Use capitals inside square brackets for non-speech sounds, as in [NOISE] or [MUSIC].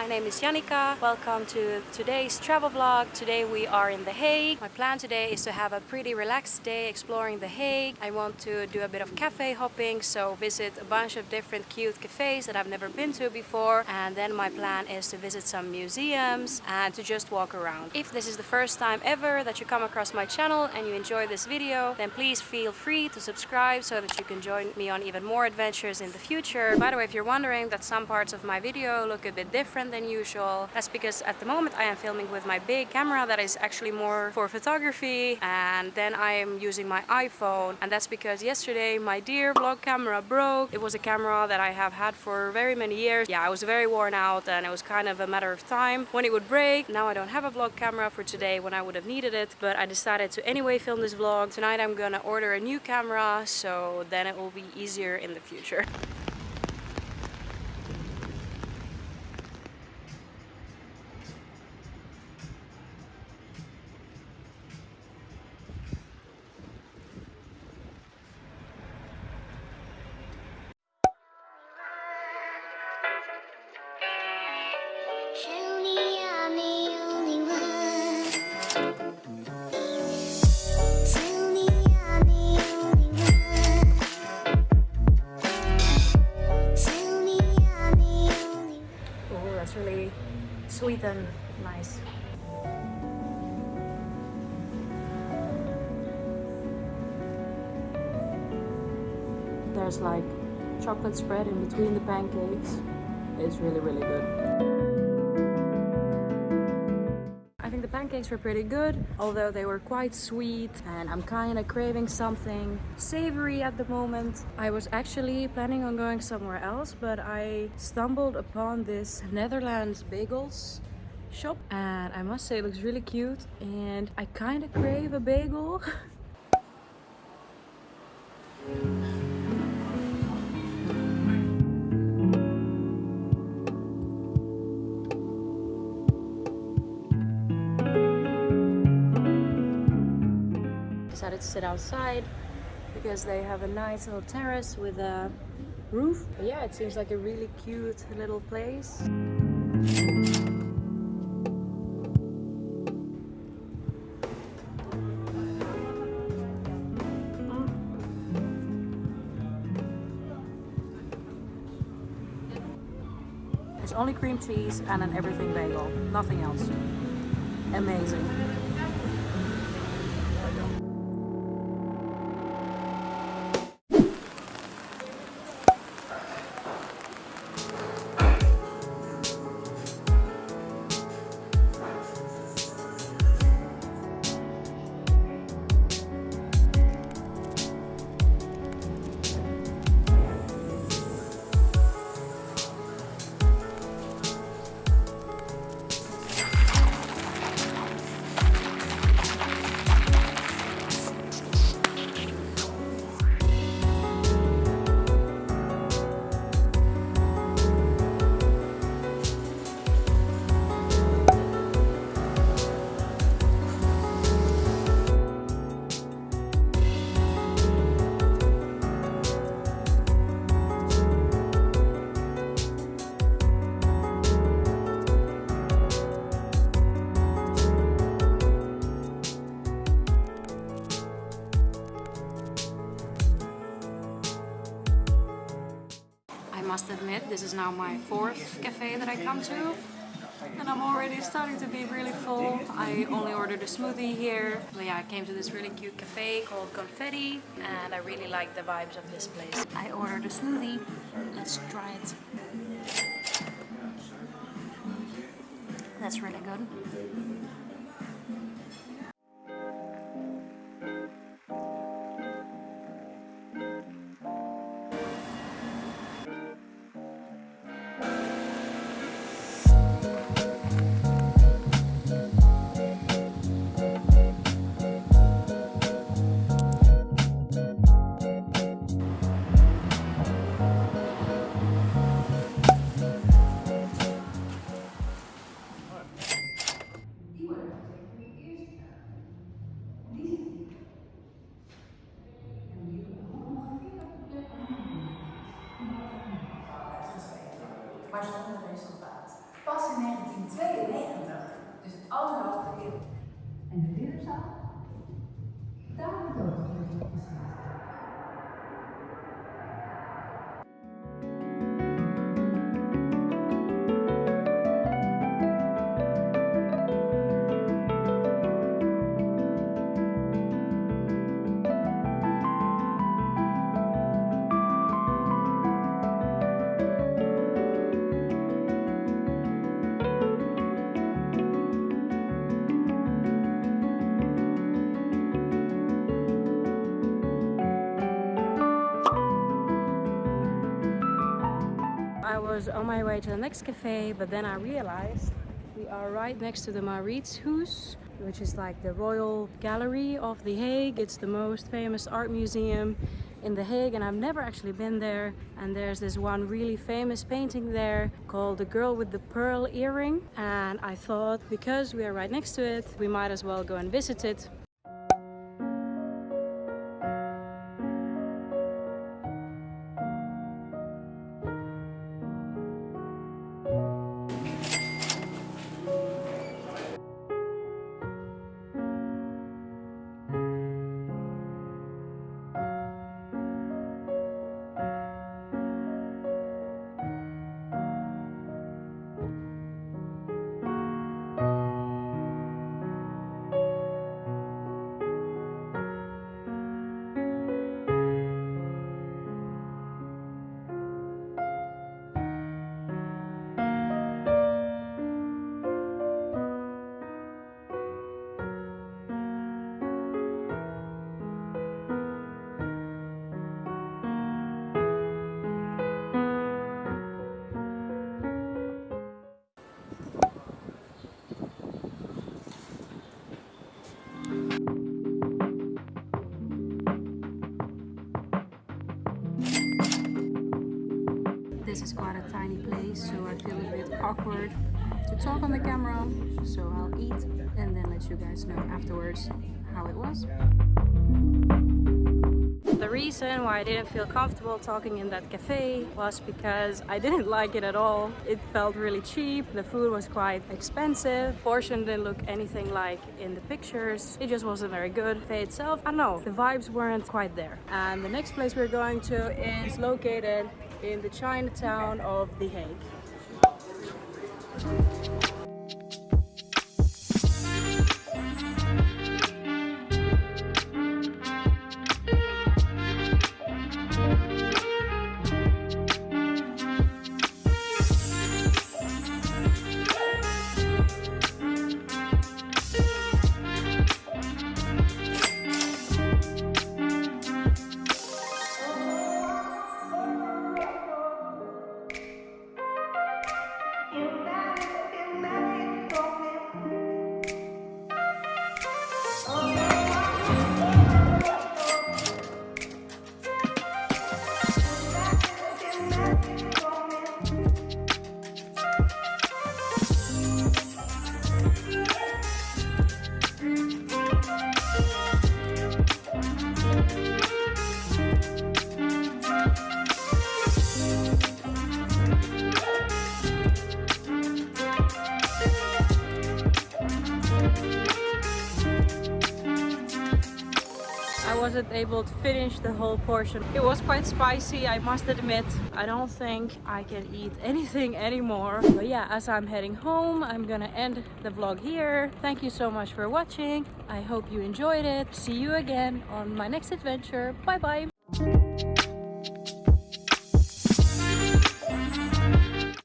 my name is Janika. Welcome to today's travel vlog. Today we are in The Hague. My plan today is to have a pretty relaxed day exploring The Hague. I want to do a bit of cafe hopping, so visit a bunch of different cute cafes that I've never been to before. And then my plan is to visit some museums and to just walk around. If this is the first time ever that you come across my channel and you enjoy this video, then please feel free to subscribe so that you can join me on even more adventures in the future. By the way, if you're wondering that some parts of my video look a bit different than usual. That's because at the moment I am filming with my big camera that is actually more for photography and then I am using my iPhone and that's because yesterday my dear vlog camera broke. It was a camera that I have had for very many years. Yeah, I was very worn out and it was kind of a matter of time when it would break. Now I don't have a vlog camera for today when I would have needed it but I decided to anyway film this vlog. Tonight I'm gonna order a new camera so then it will be easier in the future. [LAUGHS] There's like chocolate spread in between the pancakes. It's really, really good. I think the pancakes were pretty good, although they were quite sweet and I'm kind of craving something savory at the moment. I was actually planning on going somewhere else, but I stumbled upon this Netherlands bagels shop and I must say it looks really cute and I kind of crave a bagel. [LAUGHS] to sit outside because they have a nice little terrace with a roof. Yeah, it seems like a really cute little place. There's only cream cheese and an everything bagel, nothing else. Amazing. Now my fourth cafe that I come to. And I'm already starting to be really full. I only ordered a smoothie here. But yeah, I came to this really cute cafe called Confetti. And I really like the vibes of this place. I ordered a smoothie. Let's try it. That's really good. On my way to the next cafe, but then I realized we are right next to the Mauritshuis, which is like the Royal Gallery of The Hague. It's the most famous art museum in The Hague and I've never actually been there. And there's this one really famous painting there called The Girl with the Pearl Earring. And I thought because we are right next to it, we might as well go and visit it. Is quite a tiny place, so I feel a bit awkward to talk on the camera. So I'll eat and then let you guys know afterwards how it was. The reason why I didn't feel comfortable talking in that cafe was because I didn't [LAUGHS] like it at all. It felt really cheap, the food was quite expensive, portion didn't look anything like in the pictures. It just wasn't very good. Cafe itself, I don't know, the vibes weren't quite there. And the next place we're going to is located in the Chinatown of The Hague. Wasn't able to finish the whole portion. It was quite spicy, I must admit. I don't think I can eat anything anymore. But yeah, as I'm heading home, I'm gonna end the vlog here. Thank you so much for watching. I hope you enjoyed it. See you again on my next adventure. Bye bye!